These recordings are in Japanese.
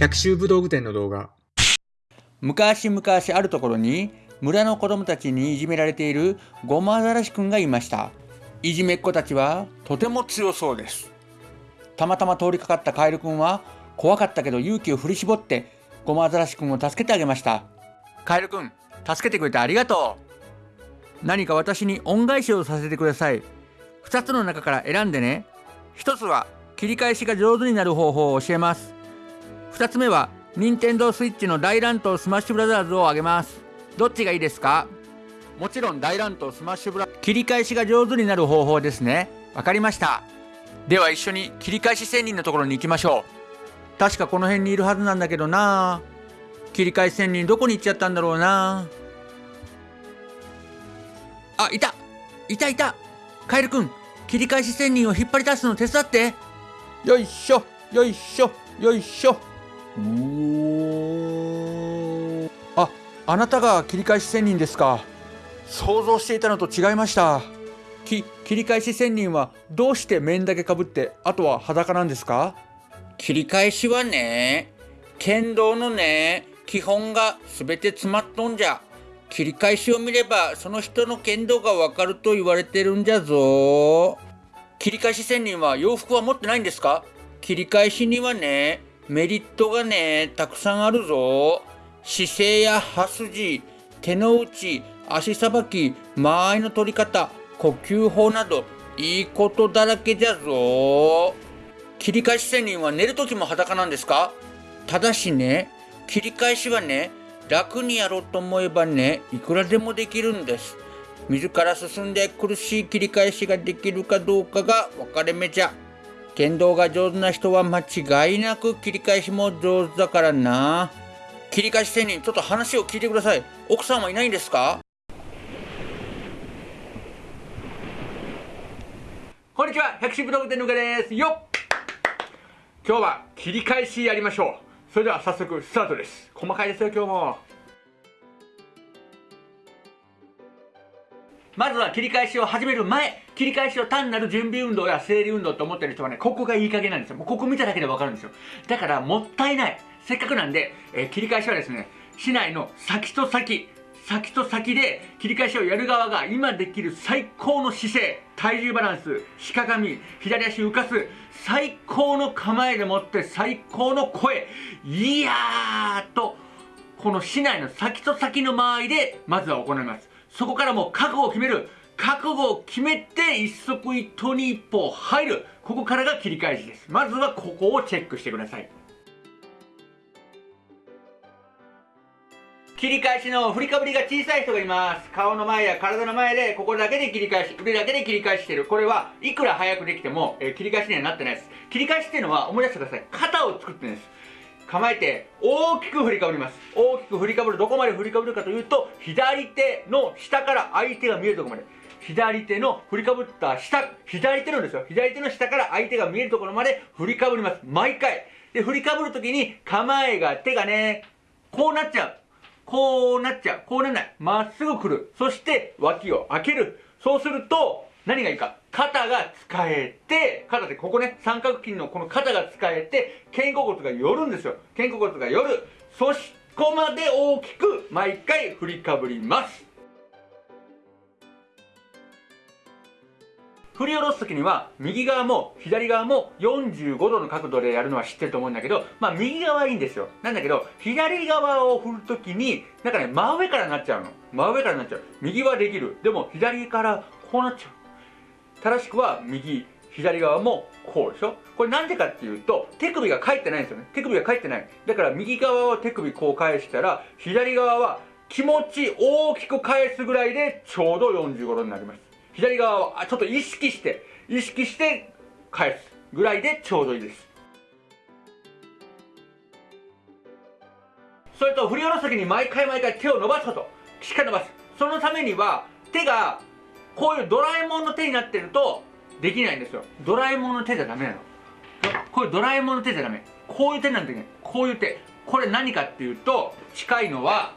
百秋武道具店の動画。昔々あるところに村の子供たちにいじめられているゴマアザラシくんがいました。いじめっ子たちはとても強そうです。たまたま通りかかったカエルくんは怖かったけど勇気を振り絞ってゴマアザラシくんを助けてあげました。カエルくん助けてくれてありがとう。何か私に恩返しをさせてください。2つの中から選んでね。1つは切り返しが上手になる方法を教えます。2つ目は任天堂スイッチの大乱闘スマッシュブラザーズをあげます。どっちがいいですか？もちろん大乱闘スマッシュブラ切り返しが上手になる方法ですね。わかりました。では一緒に切り返し仙人のところに行きましょう。確かこの辺にいるはずなんだけどな。切り返し仙人どこに行っちゃったんだろうな。あいた。いたいた。カエルくん切り返し仙人を引っ張り出すの手伝って。よいしょよいしょよいしょ。おああなたが切り返し仙人ですか。想像していたのと違いました。き切り返し仙人はどうして面だけかぶってあとは裸なんですか。切り返しはね剣道のね基本が全て詰まっとんじゃ。切り返しを見ればその人の剣道がわかると言われてるんじゃぞ。切り返し仙人は洋服は持ってないんですか。切り返しにはねメリットがねたくさんあるぞ。姿勢や刃筋手の内足さばき間合いの取り方呼吸法などいいことだらけじゃぞ。切り返し仙人は寝る時も裸なんですか？ただしね切り返しはね楽にやろうと思えばねいくらでもできるんです。自ら進んで苦しい切り返しができるかどうかが分かれ目じゃ。剣道が上手な人は間違いなく切り返しも上手だからな。切り返し仙人ちょっと話を聞いてください。奥さんはいないんですか？こんにちは。百種武道具店のかです。よっ。今日は切り返しやりましょう。それでは早速スタートです。細かいですよ今日も。まずは切り返しを始める前。切り返しを単なる準備運動や整理運動と思ってる人はねここがいい加減なんですよ。もうここ見ただけでわかるんですよ。だからもったいない。せっかくなんで、えー、切り返しはですね市内の先と先先と先で切り返しをやる側が今できる最高の姿勢体重バランスしかがみ左足浮かす最高の構えでもって最高の声いやーとこの市内の先と先の間合いでまずは行います。そこからもう覚悟を決める。覚悟を決めて一足一刀に一歩入る。ここからが切り返しです。まずはここをチェックしてください。切り返しの振りかぶりが小さい人がいます。顔の前や体の前でここだけで切り返し腕だけで切り返してる。これはいくら早くできても、えー、切り返しにはなってないです。切り返しっていうのは思い出してください。肩を作ってるんです。構えて大きく振りかぶります。大きく振りかぶる。どこまで振りかぶるかというと左手の下から相手が見えるところまで。左手の振りかぶった下左手のですよ。左手の下から相手が見えるところまで振りかぶります。毎回。で振りかぶるときに構えが手がねこうなっちゃう。こうなっちゃう。こうならない。まっすぐ来る。そして脇を開ける。そうすると何がいいか。肩が使えて、肩でここね、三角筋のこの肩が使えて、肩甲骨が寄るんですよ。肩甲骨が寄る。そしこまで大きく毎回振りかぶります。振り下ろす時には右側も左側も45度の角度でやるのは知ってると思うんだけどまあ右側はいいんですよ。なんだけど左側を振る時になんかね真上からなっちゃうの。真上からなっちゃう。右はできる。でも左からこうなっちゃう。正しくは右左側もこうでしょ。これなんでかっていうと手首が返ってないんですよね。手首が返ってない。だから右側は手首こう返したら左側は気持ち大きく返すぐらいでちょうど45度になります。左側はちょっと意識して意識して返すぐらいでちょうどいいです。それと振り下ろす時に毎回毎回手を伸ばすこと。しっかり伸ばす。そのためには手がこういうドラえもんの手になってるとできないんですよ。ドラえもんの手じゃダメなの。こういうドラえもんの手じゃダメ。こういう手なんてね。こういう手。これ何かっていうと近いのは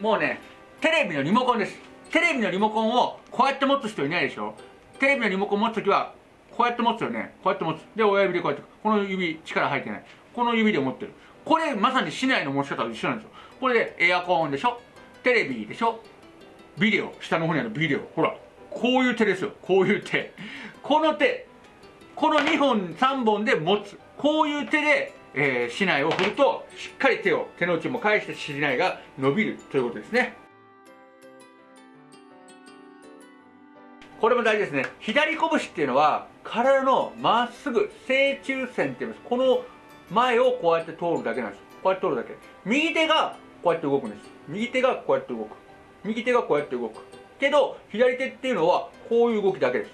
もうねテレビのリモコンです。テレビのリモコンをこうやって持つ人いないでしょ？テレビのリモコン持つ時はこうやって持つよね。こうやって持つ。で親指でこうやってこの指力入ってない。この指で持ってる。これまさに市内の持ち方と一緒なんですよ。これでエアコンでしょ？テレビでしょ？ビデオ。下の方にあるビデオ。ほらこういう手ですよ。こういう手。この手。この2本3本で持つ。こういう手で、えー、市内を振るとしっかり手を手の内も返して市内が伸びるということですね。これも大事ですね。左拳っていうのは体のまっすぐ正中線って言います。この前をこうやって通るだけなんです。こうやって通るだけ。右手がこうやって動くんです。右手がこうやって動く。右手がこうやって動く。けど左手っていうのはこういう動きだけです。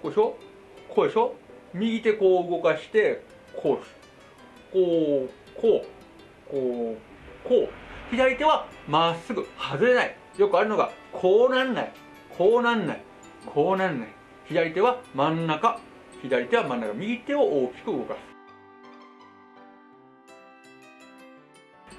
こうでしょ？こうでしょ？右手こう動かしてこうです。こうこう。こうこう。左手はまっすぐ外れない。よくあるのがこうなんない。こうなんない。こうなんない。左手は真ん中。左手は真ん中。右手を大きく動かす。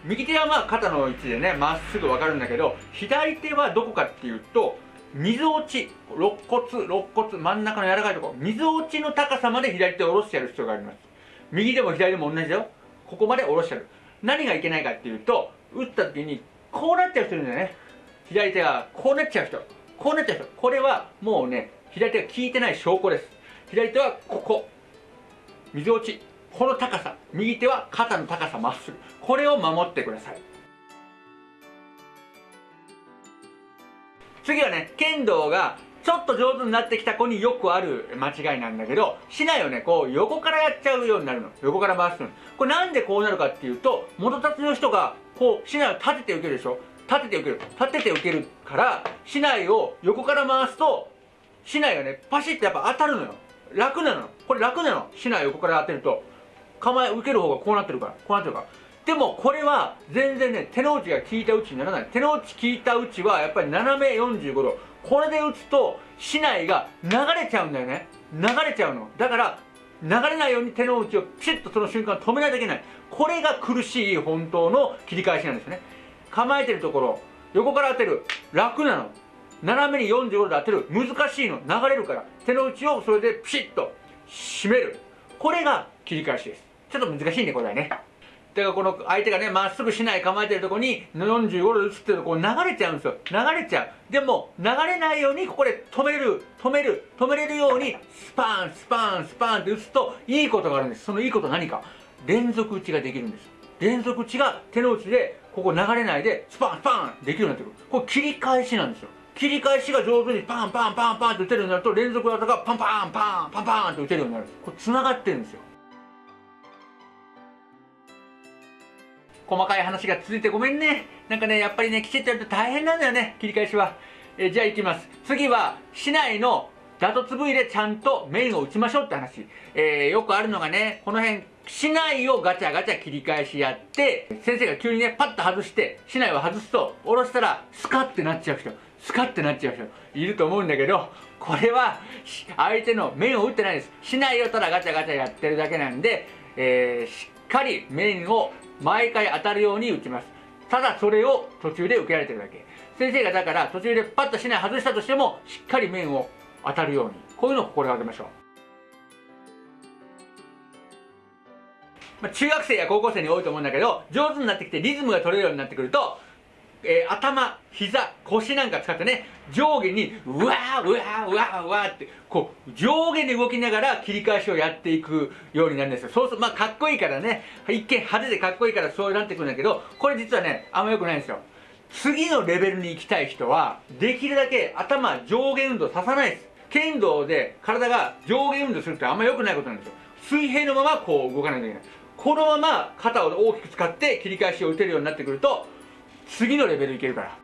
右手はまあ肩の位置でねまっすぐ分かるんだけど左手はどこかっていうと水落ち。肋骨肋骨真ん中の柔らかいとこ。ろ水落ちの高さまで左手を下ろしてやる必要があります。右でも左でも同じだよ。ここまで下ろしてやる。何がいけないかっていうと打った時にこうなっちゃう人いるんだよね。左手がこうなっちゃう人。こうなっちゃうこれはもうね左手が効いてない証拠です。左手はここ。水落ち。この高さ。右手は肩の高さまっすぐ。これを守ってください。次はね剣道がちょっと上手になってきた子によくある間違いなんだけど竹刀をねこう横からやっちゃうようになるの。横から回すの。これなんでこうなるかっていうと元立ちの人がこう竹刀を立てて受けるでしょ。立てて受ける立てて受けるから竹刀を横から回すと竹刀がねパシッとやっぱ当たるのよ。楽なのこれ楽なの。竹刀を横から当てると。構え受ける方がこうなってるから。こうなってるから。でもこれは全然ね手の内が効いた打ちにならない。手の内効いた打ちはやっぱり斜め45度。これで打つと竹刀が流れちゃうんだよね。流れちゃうの。だから流れないように手の内をピシッとその瞬間止めないといけない。これが苦しい本当の切り返しなんですね。構えてるところ。横から当てる。楽なの。斜めに45度で当てる。難しいの。流れるから。手の内をそれでピシッと締める。これが切り返しです。ちょっと難しいねこれはね。だからこの相手がねまっすぐしない構えてるとこに45度で打つっていうとこう流れちゃうんですよ。流れちゃう。でも流れないようにここで止める。止める。止めれるようにスパンスパンスパンって打つといいことがあるんです。そのいいことは何か。連続打ちができるんです。連続打ちが手の内でここ流れないでスパンスパンできるようになってくる。これ切り返しなんですよ。切り返しが上手にパンパンパンパンって打てるようになると連続技がパンパンパンパンパンって打てるようになる。これ繋がってるんですよ。細かい話が続いてごめんね。なんかねやっぱりねきちっとやると大変なんだよね。切り返しは、えじゃあいきます。次は市内の打突部位でちゃんと面を打ちましょうって話、えー、よくあるのがねこの辺市内をガチャガチャ切り返しやって先生が急にねパッと外して市内を外すと下ろしたらスカッてなっちゃう人。スカッてなっちゃう人。いると思うんだけどこれは相手の面を打ってないです。市内をただガチャガチャやってるだけなんで、えー、しっかり面を毎回当たるように打ちます。ただそれを途中で受けられてるだけ。先生がだから途中でパッとしない外したとしてもしっかり面を当たるように。こういうのを心がけましょう、まあ、中学生や高校生に多いと思うんだけど上手になってきてリズムが取れるようになってくるとえー、頭、膝、腰なんか使ってね、上下に、うわー、うわー、うわー、うわーって、こう、上下に動きながら切り返しをやっていくようになるんですよ。そうすると、まあ、かっこいいからね、一見派手でかっこいいからそうなってくるんだけど、これ実はね、あんま良くないんですよ。次のレベルに行きたい人は、できるだけ頭上下運動ささないです。剣道で体が上下運動するってあんま良くないことなんですよ。水平のままこう動かないといけない。このまま肩を大きく使って切り返しを打てるようになってくると、次のレベルいけるから。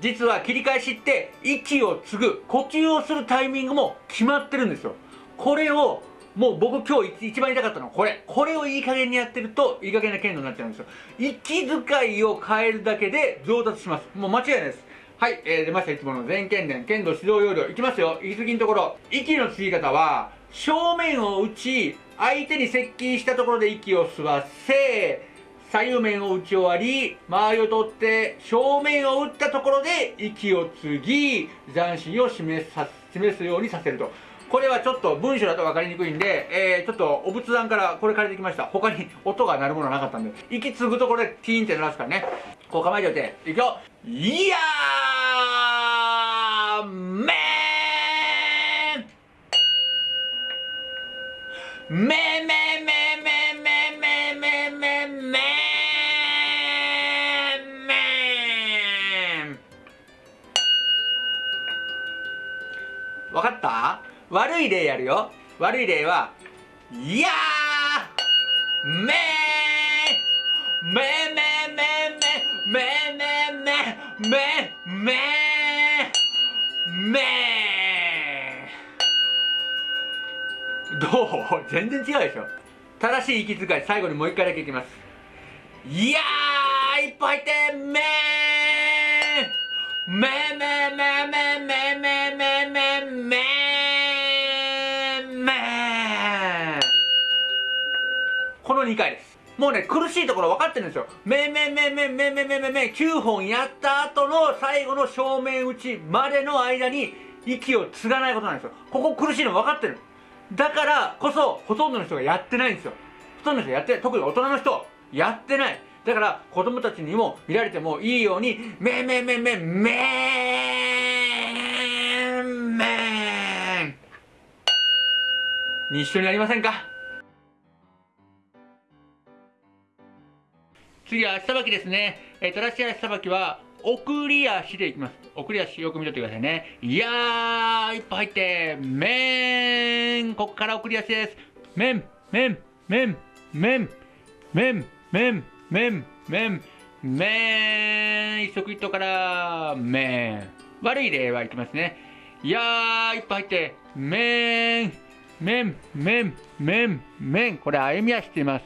実は切り返しって息を継ぐ呼吸をするタイミングも決まってるんですよ。これをもう僕今日一番言いたかったのはこれ。これをいい加減にやってるといい加減な剣道になっちゃうんですよ。息遣いを変えるだけで上達します。もう間違いないです。はい、えー、出ました。いつもの全剣伝剣道指導要領いきますよ。息継ぎのところ。息の継ぎ方は正面を打ち相手に接近したところで息を吸わせ左右面を打ち終わり周りを取って正面を打ったところで息を継ぎ斬新を示さ示すようにさせると。これはちょっと文章だと分かりにくいんで、えー、ちょっとお仏壇からこれ借りてきました。他に音が鳴るものはなかったんで。息継ぐところでティーンって鳴らすからね。こう構えておいていくよ。いやーめーめめめめめめめめめめわかった悪い例やるよ悪い例はいやーめーめめめめめめめめめめどう？全然違うでしょ。正しい息遣い。最後にもう一回だけいきます。いやーいっぱい入ってめーめめめめめめめめめめこの2回です。もうね苦しいところ分かってるんですよ。めめめめめめめめめ9本やった後の最後の正面打ちまでの間に息を継がないことなんですよ。ここ苦しいの分かってるだからこそほとんどの人がやってないんですよ。ほとんどの人やって特に大人の人やってない。だから子供たちにも見られてもいいようにめめめめめめに一緒にやりませんか次は足さばきですね、えー、正しい足さばきは送り足でいきます。送り足よく見とってくださいね。いやーいっぱい入ってめんここから送り足です。めんめんめんめんめんめんめんめんめん一足一頭からめん悪い例はいきますね。いやーいっぱい入ってめんめんめんめんめんこれ歩み足って言います。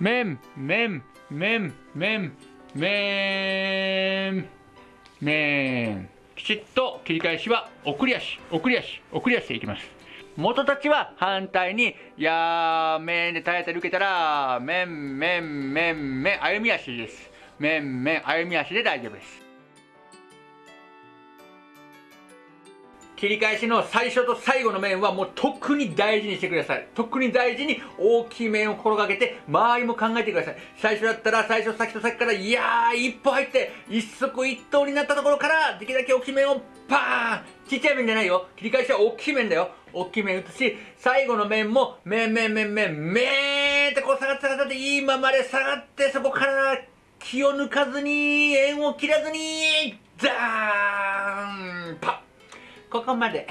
めんめんめんめんめんめんきちっと切り返しは送り足。送り足。送り足でいきます。元たちは反対にやーめんで耐えて受けたらめんめんめんめん。歩み足です。めんめん歩み足で大丈夫です。切り返しの最初と最後の面はもう特に大事にしてください。特に大事に大きい面を心がけて周りも考えてください。最初だったら最初先と先からいやー一歩入って一足一頭になったところからできるだけ大きい面をパーンちっちゃい面じゃないよ。切り返しは大きい面だよ。大きい面打つし最後の面も面面面面面ってこう下がって下がっていいままで下がってそこから気を抜かずに円を切らずにザーンパッ。ここまで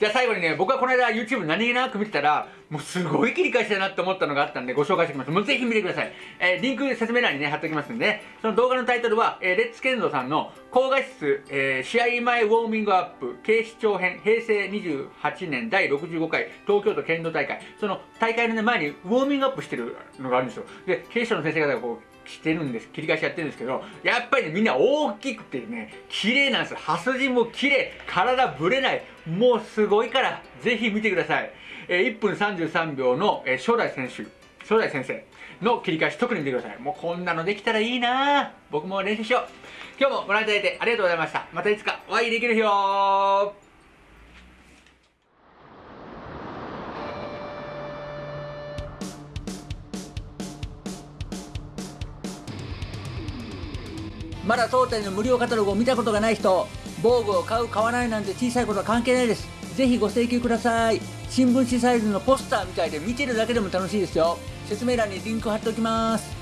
じゃあ最後にね、僕はこの間 YouTube 何気なく見てたら、もうすごい切り返しだなって思ったのがあったんでご紹介しておきます。もうぜひ見てください。えー、リンク説明欄にね、貼っておきますんでね、その動画のタイトルは、えー、レッツケンドさんの高画質、えー、試合前ウォーミングアップ警視庁編平成28年第65回東京都剣道大会。その大会の、ね、前にウォーミングアップしてるのがあるんですよ。で、警視庁の先生方がこう、してるんです切り返しやってるんですけどやっぱりねみんな大きくてね綺麗なんです刃筋も綺麗。体ぶれない。もうすごいから。ぜひ見てください、えー、1分33秒の、えー、初代選手。初代先生の切り返し特に見てください。もうこんなのできたらいいな。僕も練習しよう。今日もご覧いただいてありがとうございました。またいつかお会いできる日よまだ当店の無料カタログを見たことがない人防具を買う買わないなんて小さいことは関係ないです。ぜひご請求ください。新聞紙サイズのポスターみたいで見てるだけでも楽しいですよ。説明欄にリンク貼っておきます。